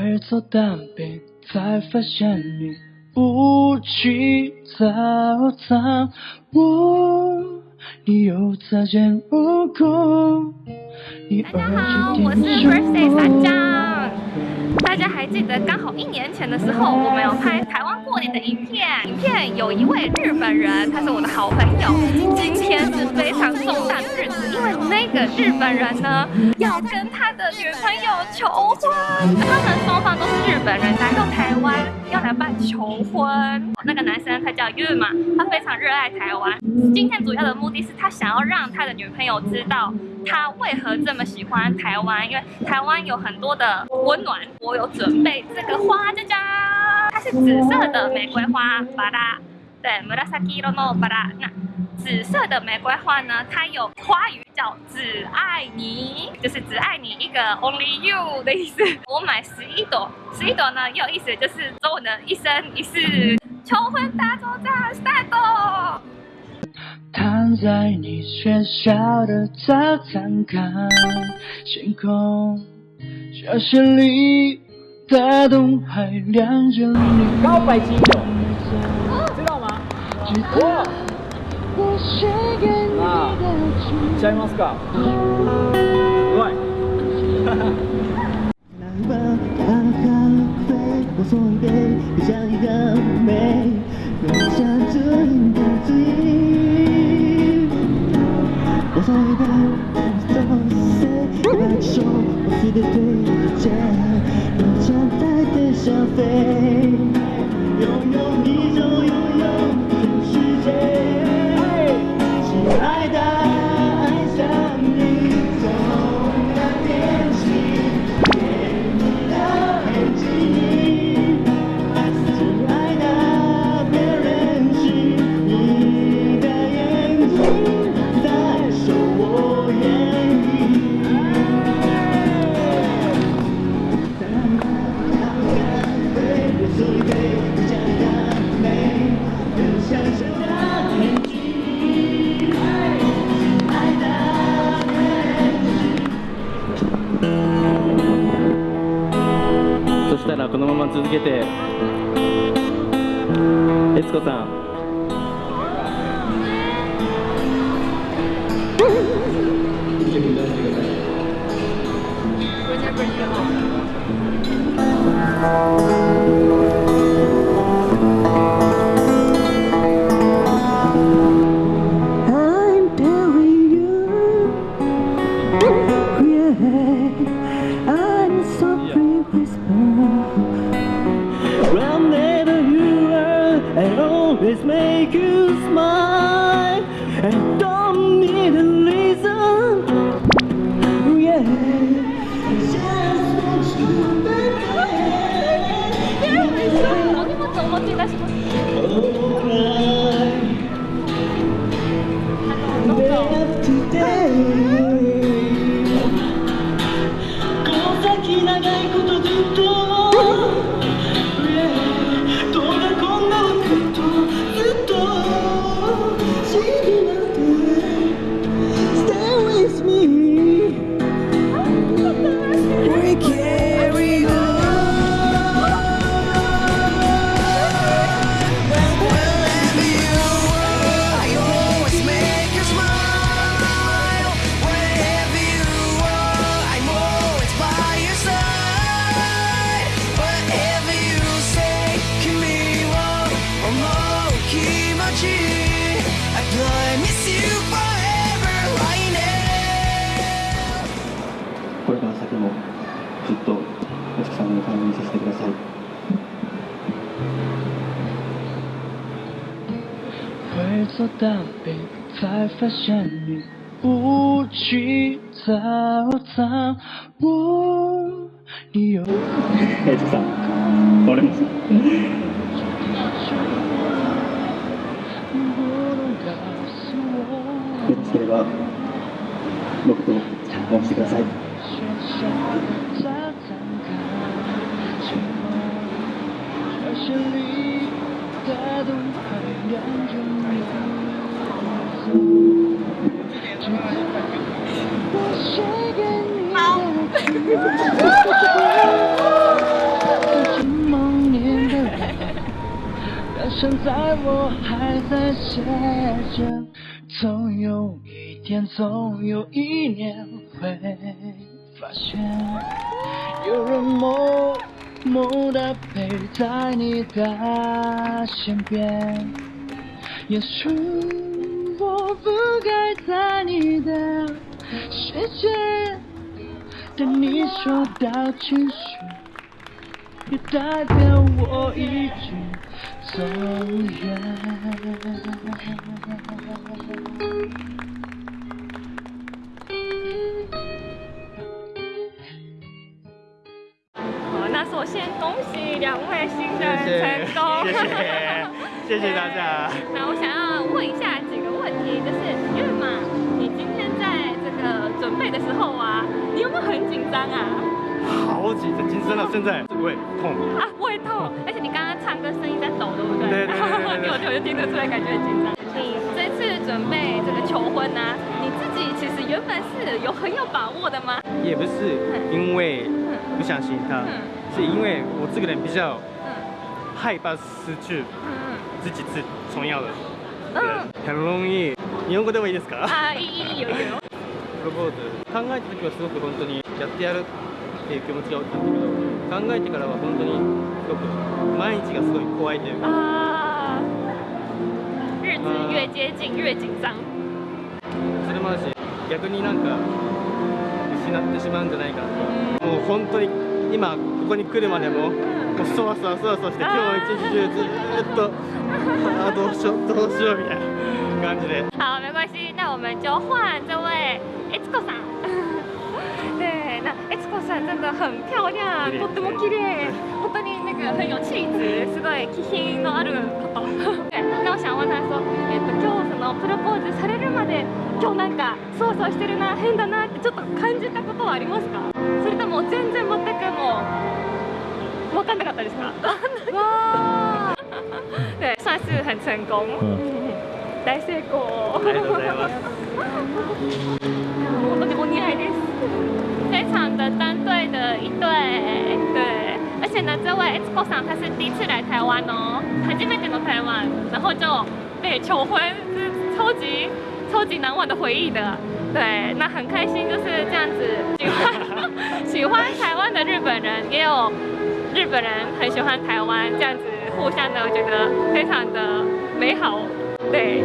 会做蛋饼，才发现你不去早餐。我，你又擦肩而过，你大家好，我是 Birthday。大家还记得刚好一年前的时候，我们有拍台湾过年的影片。影片有一位日本人，他是我的好朋友。今天是非常重大的日子，因为那个日本人呢，要跟他的女朋友求婚。他们双方都是日本人，来到台湾要来办求婚。那个男生他叫 Yu 嘛，他非常热爱台湾。今天主要的目的是他想要让他的女朋友知道他为何这么喜欢台湾，因为台湾有很多的温暖。我有。准备这个花，佳佳，它是紫色的玫瑰花，巴拉，对，murasaki no 巴拉。那紫色的玫瑰花呢？它有花语叫“只爱你”，就是只爱你一个 only you 的意思。我买十一朵，十一朵呢也有意思，就是周文的一生一世求婚大作战太多。躺在你学校的早餐看星空，教室里。大东海亮着你。告白金友，知道吗？哇！啊，ちゃいますか？ show, see the picture, don't. 続けて。悦子さん。and always make you smile. And don't need a reason. Yeah. Just want you back. れ育て在ファッシよ。ろしければ僕と結婚してください。曾经梦年的，到现在我还在写着，总有一天，总有一年会发现，有人默默的陪在你的身边。也许我不该在你的世界。对你说到情绪。也代表我一句走远。好，那首先恭喜两位新人成功，谢谢，谢谢大家。那我想要问一下张啊？好几的紧张到现在胃痛。啊，胃痛，而且你刚刚唱歌声音在抖，对不对？对对对对对我就我就听得出来，感觉很紧张。你这次准备这个求婚啊，你自己其实原本是有很有把握的吗？也不是因为不相信他嗯，是因为我这个人比较嗯害怕失去嗯自己最重要的嗯人，很容易。日本語でもいいですか？啊，いいいいよいいよ。 プロポーズ考えた時はすごく本当にやってやるっていう気持ちが大きかったけど考えてからは本当にすごく毎日がすごい怖いというか啊，日子越接近越紧张。それもあるし逆になんか失ってしまうんじゃないかなともう本当に今ここに来るまでももうそわそわそわそわして今日一日中ずっとあどうしようどうしようみたいな感じで好，没关系，那我们就换这位 Etsuko さん。对，那 Etsuko さん真的很漂亮，とっても綺麗，本当に那个很有气质，すごい気品のある方。对，那我想问他说，えっと今日そのプロポーズされるまで今日なんかそわそわしてるな変だなってちょっと感じたことはありますか？それとも全然全くもう分かんなかったですか？哇，对，算是很成功。大成功。ありがとうございます的一对，对，而且呢，这位 Xco 桑他是第一次来台湾哦，初めての台湾，然后就被求婚，是超级超级难忘的回忆的。对，那很开心就是这样子，喜欢喜欢台湾的日本人，也有日本人很喜欢台湾，这样子互相的，我觉得非常的美好。对。